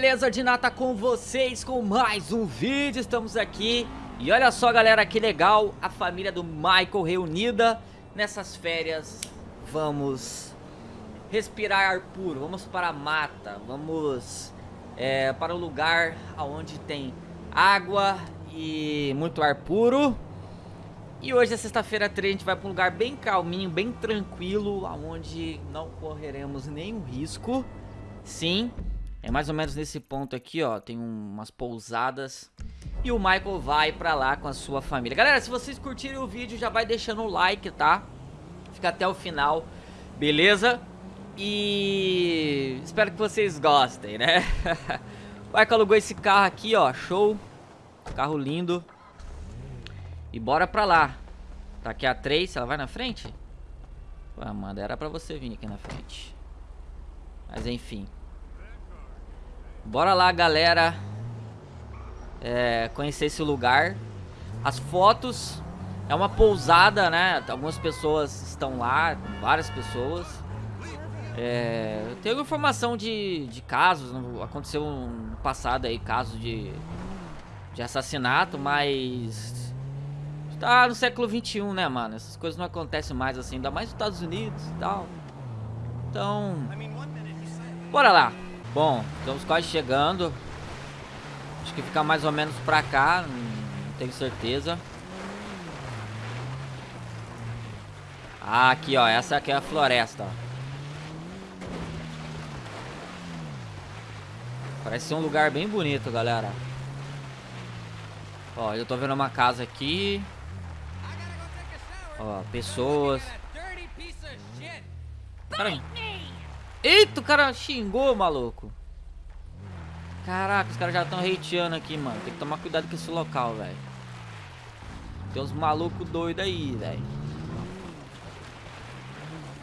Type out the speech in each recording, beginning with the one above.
Beleza de nata com vocês com mais um vídeo, estamos aqui. E olha só galera, que legal, a família do Michael reunida. Nessas férias Vamos respirar ar puro, vamos para a mata, vamos é, para o lugar onde tem água e muito ar puro. E hoje é sexta-feira 3, a gente vai para um lugar bem calminho, bem tranquilo, onde não correremos nenhum risco. Sim, é mais ou menos nesse ponto aqui, ó, tem umas pousadas. E o Michael vai pra lá com a sua família. Galera, se vocês curtirem o vídeo, já vai deixando o like, tá? Fica até o final, beleza? E espero que vocês gostem, né? o Michael alugou esse carro aqui, ó, show. Carro lindo. E bora pra lá. Tá aqui a Trace, ela vai na frente? Pô, Amanda, era pra você vir aqui na frente. Mas enfim. Bora lá, galera. É, conhecer esse lugar. As fotos. É uma pousada, né? Algumas pessoas estão lá. Várias pessoas. É, tem informação de, de casos. Aconteceu no passado aí, casos de, de assassinato, mas Tá no século 21, né, mano? Essas coisas não acontecem mais assim, ainda mais nos Estados Unidos e tal. Então, bora lá. Bom, estamos quase chegando. Acho que fica mais ou menos pra cá, não tenho certeza. Ah, aqui, ó, essa aqui é a floresta. Parece ser um lugar bem bonito, galera. Ó, eu tô vendo uma casa aqui. Ó, pessoas. Cara... Eita, o cara xingou, maluco. Caraca, os caras já estão hateando aqui, mano. Tem que tomar cuidado com esse local, velho. Tem uns malucos doidos aí, velho.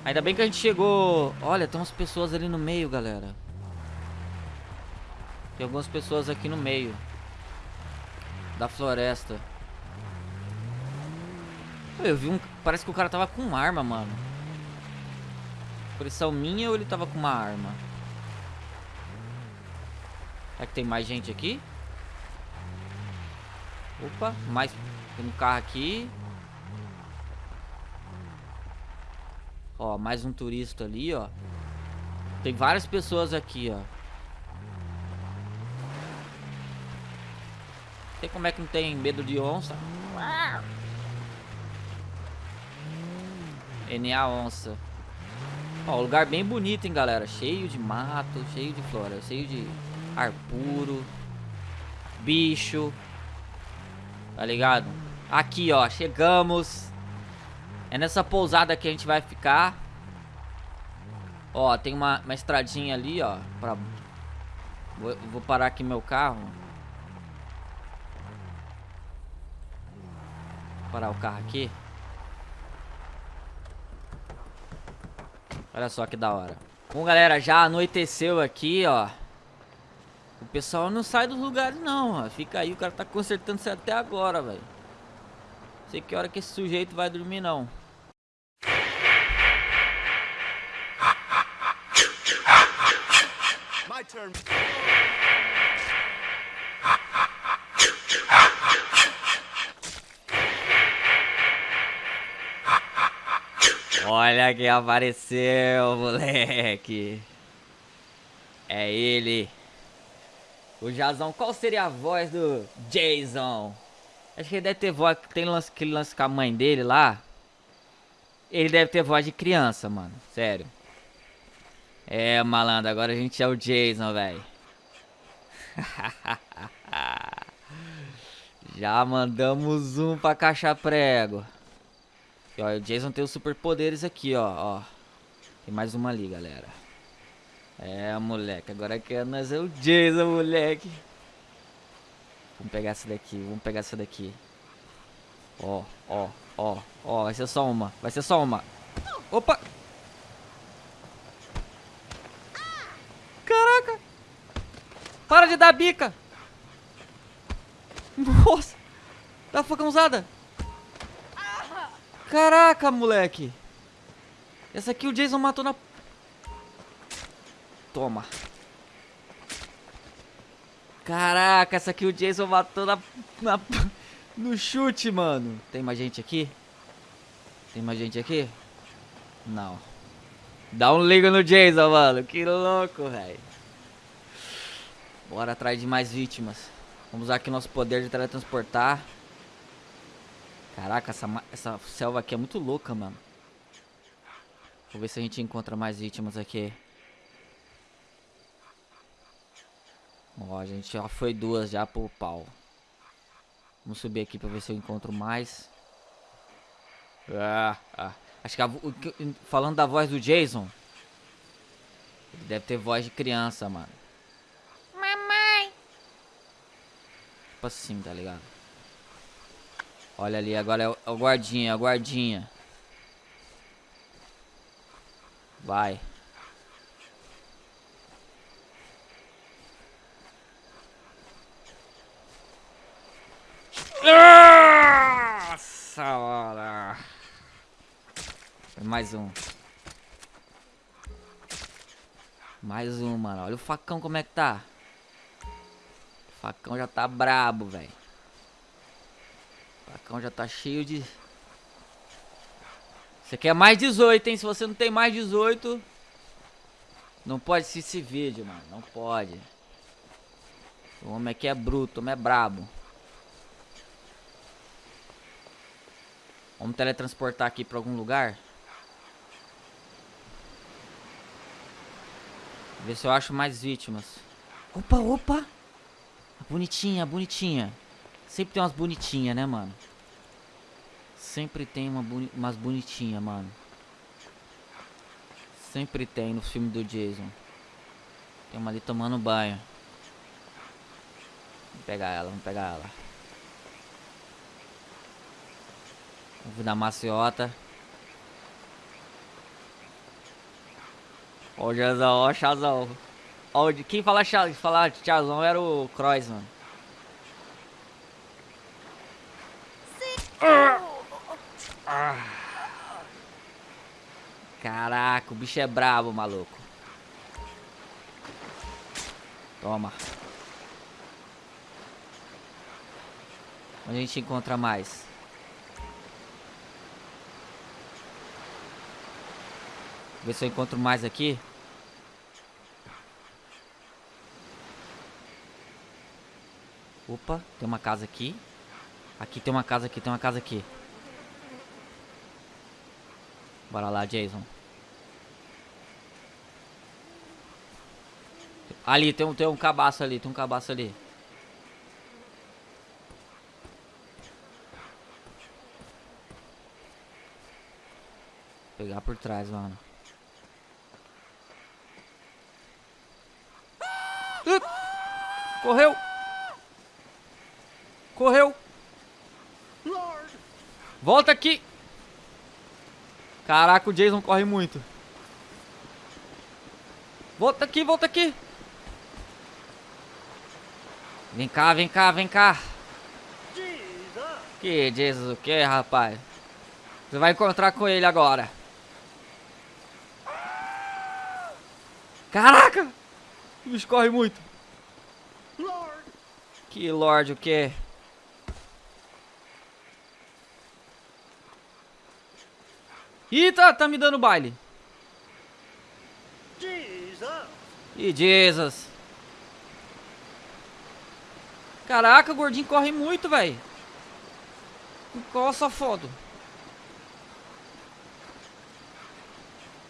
Ainda bem que a gente chegou... Olha, tem umas pessoas ali no meio, galera. Tem algumas pessoas aqui no meio. Da floresta. Eu vi um... Parece que o cara tava com arma, mano. Pressão minha ou ele tava com uma arma? Será que tem mais gente aqui? Opa, mais... Tem um carro aqui. Ó, mais um turista ali, ó. Tem várias pessoas aqui, ó. Tem como é que não tem medo de onça? NA Onça. Ó, lugar bem bonito, hein, galera. Cheio de mato, cheio de flora, cheio de ar puro. Bicho. Tá ligado? Aqui, ó, chegamos. É nessa pousada que a gente vai ficar. Ó, tem uma, uma estradinha ali, ó. Pra... Vou, vou parar aqui meu carro. Vou parar o carro aqui. Olha só que da hora. Bom, galera, já anoiteceu aqui, ó. O pessoal não sai dos lugares, não, ó. Fica aí, o cara tá consertando isso até agora, velho. Sei que hora que esse sujeito vai dormir, não. Olha quem apareceu, moleque. É ele. O Jazão. Qual seria a voz do Jason? Acho que ele deve ter voz... Tem lance, aquele lance com a mãe dele lá. Ele deve ter voz de criança, mano. Sério. É, malandro. Agora a gente é o Jason, velho. Já mandamos um pra caixa prego. E, o Jason tem os superpoderes aqui, ó, ó. Tem mais uma ali, galera. É, moleque. Agora que nós é o Jason, moleque. Vamos pegar essa daqui, vamos pegar essa daqui. Ó, ó, ó, ó. Vai ser só uma, vai ser só uma. Opa! Caraca! Para de dar bica! Nossa! Dá facãozada! Caraca, moleque. Essa aqui o Jason matou na... Toma. Caraca, essa aqui o Jason matou na, na, no chute, mano. Tem mais gente aqui? Tem mais gente aqui? Não. Dá um liga no Jason, mano. Que louco, velho. Bora atrás de mais vítimas. Vamos usar aqui nosso poder de teletransportar. Caraca, essa, essa selva aqui é muito louca, mano. Vou ver se a gente encontra mais vítimas aqui. Ó, a gente já foi duas já pro pau. Vamos subir aqui pra ver se eu encontro mais. Ah, ah. Acho que a, falando da voz do Jason, ele deve ter voz de criança, mano. Mamãe. Tipo assim, tá ligado? Olha ali, agora é o, é guardinha, é o guardinha. Vai. Nossa hora. Mais um. Mais um, mano. Olha o facão como é que tá. O facão já tá brabo, velho. O facão já tá cheio de... Você quer mais 18, hein? Se você não tem mais 18... Não pode assistir esse vídeo, mano. Não pode. O homem aqui é bruto, o homem é brabo. Vamos teletransportar aqui pra algum lugar. Ver se eu acho mais vítimas. Opa, opa! Bonitinha, bonitinha. Sempre tem umas bonitinhas, né, mano? Sempre tem uma boni umas bonitinhas, mano. Sempre tem no filme do Jason. Tem uma ali tomando banho. Vamos pegar ela, vamos pegar ela. Vamos dar maciota. Ó o Jazão, ó o Chazão. Ó, quem fala, fala Chazão era o Croix, mano. Caraca, o bicho é brabo, maluco. Toma. Onde a gente encontra mais? Ver se eu encontro mais aqui. Opa, tem uma casa aqui. Aqui tem uma casa aqui, tem uma casa aqui. Bora lá, Jason. Ali, tem um, tem um cabaço ali, tem um cabaço ali. Vou pegar por trás, mano. Correu! Correu! Volta aqui! Caraca, o Jason corre muito. Volta aqui, volta aqui! Vem cá, vem cá, vem cá! Que Jesus, o que, rapaz? Você vai encontrar com ele agora. Caraca! O bicho corre muito. Que Lorde o quê? Ih, tá, tá me dando baile. Jesus. Ih, Jesus. Caraca, o gordinho corre muito, velho. Essa foto?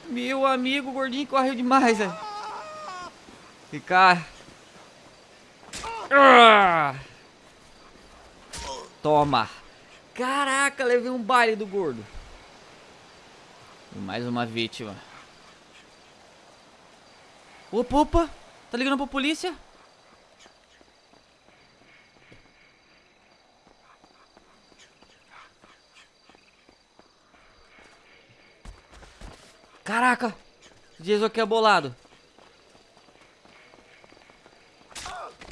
Meu amigo, o gordinho correu demais, velho. Ficar... Ah! Toma. Caraca, levei um baile do gordo. E mais uma vítima. Opa, opa. Tá ligando pra polícia? Caraca. Diz o que é bolado.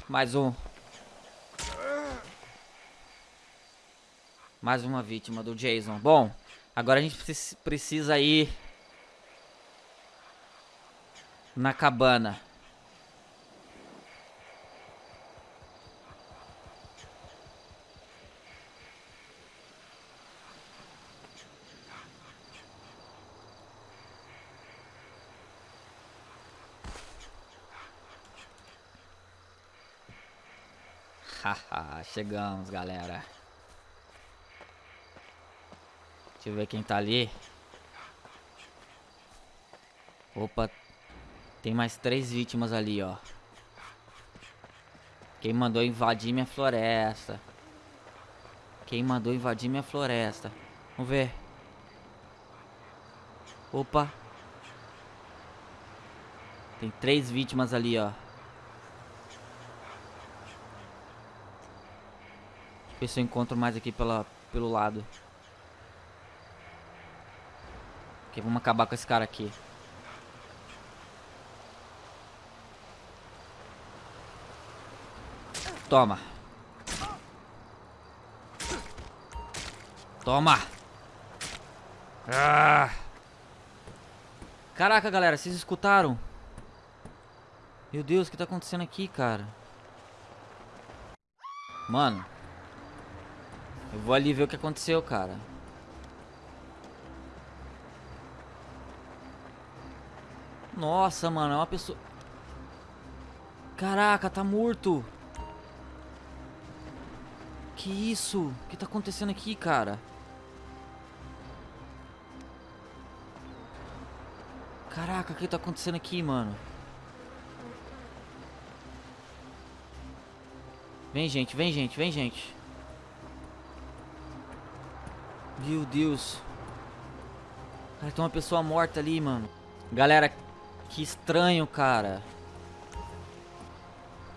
Mais um. Mais uma vítima do Jason. Bom, agora a gente precisa ir na cabana. Chegamos, galera. Deixa eu ver quem tá ali. Opa. Tem mais três vítimas ali, ó. Quem mandou invadir minha floresta? Quem mandou invadir minha floresta? Vamos ver. Opa. Tem três vítimas ali, ó. Deixa eu ver se eu encontro mais aqui pela, pelo lado. Ok, vamos acabar com esse cara aqui. Toma. Toma. Ah. Caraca, galera, vocês escutaram? Meu Deus, o que tá acontecendo aqui, cara? Mano. Eu vou ali ver o que aconteceu, cara. Nossa, mano, é uma pessoa... Caraca, tá morto. Que isso? O que tá acontecendo aqui, cara? Caraca, o que tá acontecendo aqui, mano? Vem, gente, vem, gente, vem, gente. Meu Deus. Cara, tem uma pessoa morta ali, mano. Galera, que estranho, cara.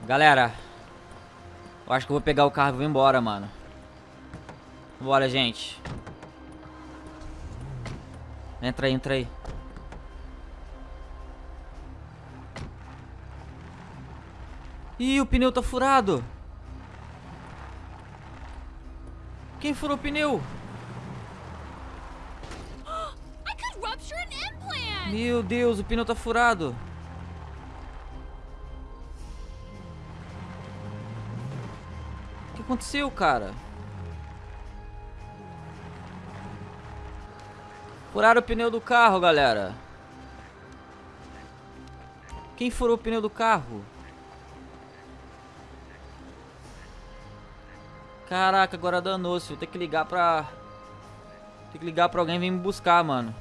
Galera. Eu acho que eu vou pegar o carro e vou embora, mano. Bora, gente. Entra aí, entra aí. Ih, o pneu tá furado. Quem furou o pneu? Meu Deus, o pneu tá furado. O que aconteceu, cara? Furaram o pneu do carro, galera. Quem furou o pneu do carro? Caraca, agora danou-se. Vou ter que ligar pra... Tem que ligar pra alguém vir me buscar, mano.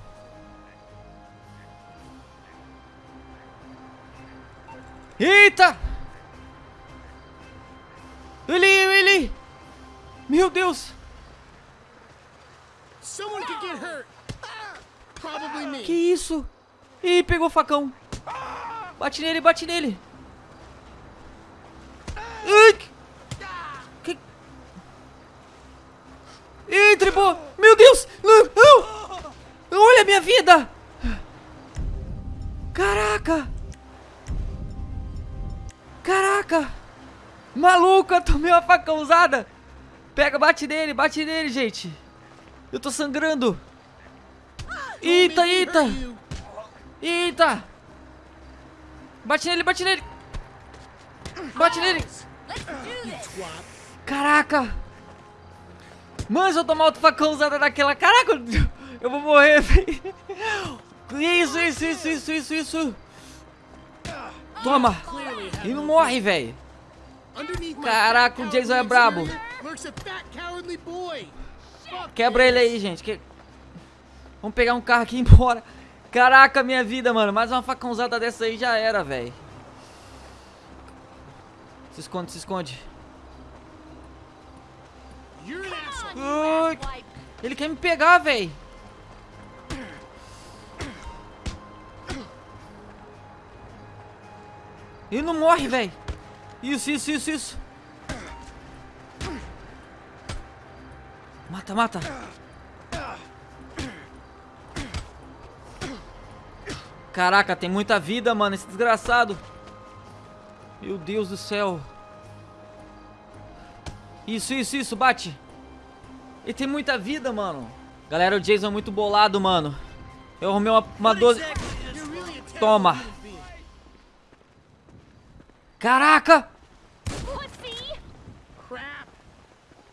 Eita! Ele, ele! Meu Deus! Que isso? Ih, pegou o facão. Bate nele, bate nele. Facão usada! Pega, bate nele, bate nele, gente! Eu tô sangrando! Eita, eita! Eita! Bate nele, bate nele! Bate nele! Caraca! Mano, se eu tomar outro facão usada daquela... Caraca! Eu vou morrer! Isso, isso, isso, isso, isso, isso! Toma! E não morre, velho. Caraca, o Jason é brabo. Quebra ele aí, gente. Que... Vamos pegar um carro aqui e ir embora. Caraca, minha vida, mano. Mais uma facãozada dessa aí já era, velho. Se esconde, se esconde. Ui, ele quer me pegar, velho. Ele não morre, velho. Isso, isso, isso, isso. Mata, mata. Caraca, tem muita vida, mano, esse desgraçado. Meu Deus do céu. Isso, isso, isso, bate. Ele tem muita vida, mano. Galera, o Jason é muito bolado, mano. Eu arrumei uma, uma 12... Toma. Caraca!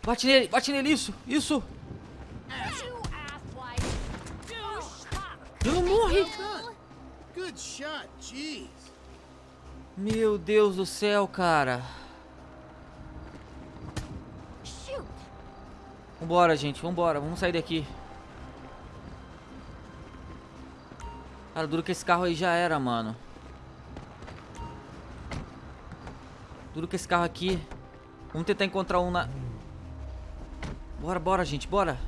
Bate nele, bate nele, isso, isso. Eu não morri. Meu Deus do céu, cara. Vambora, gente, vambora, vamos sair daqui. Cara, duro que esse carro aí já era, mano. Duro que esse carro aqui. Vamos tentar encontrar um na... Bora, bora, gente, bora.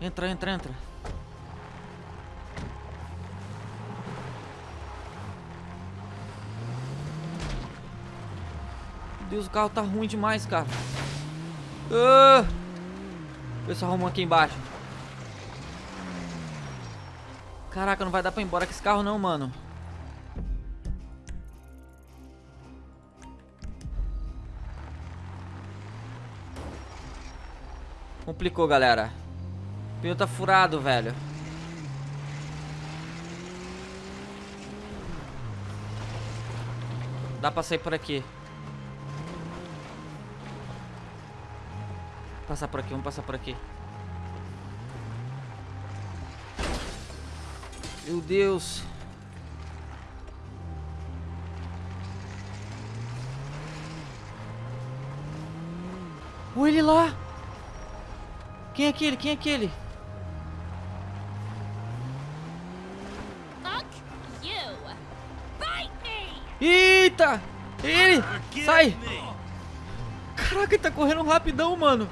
Entra, entra, entra. Meu Deus, o carro tá ruim demais, cara. Ah! Vê se arrumou aqui embaixo. Caraca, não vai dar pra ir embora com esse carro não, mano. Complicou, galera. O pneu tá furado, velho. Dá pra sair por aqui. Passar por aqui, vamos passar por aqui. Meu Deus. Olha ele lá. Quem é aquele? Quem é aquele? Fuck you. Bite me. Eita! Ele! Sai! Caraca, ele tá correndo rapidão, mano.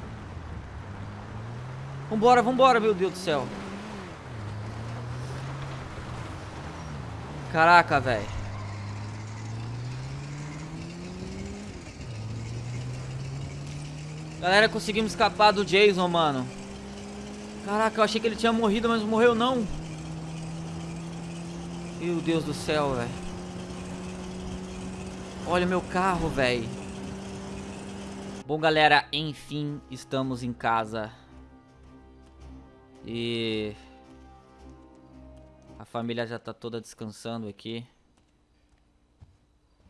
Vambora, vambora, meu Deus do céu. Caraca, velho. Galera, conseguimos escapar do Jason, mano. Caraca, eu achei que ele tinha morrido, mas morreu não. Meu Deus do céu, velho. Olha meu carro, velho. Bom, galera, enfim, estamos em casa. E... A família já tá toda descansando aqui.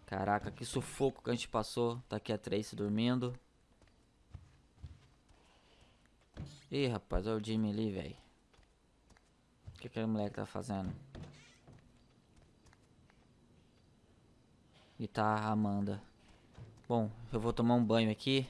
Caraca, que sufoco que a gente passou. Tá aqui a Tracy dormindo. Ih, rapaz, olha o Jimmy ali, velho. O que aquele moleque tá fazendo? E tá a Amanda. Bom, eu vou tomar um banho aqui.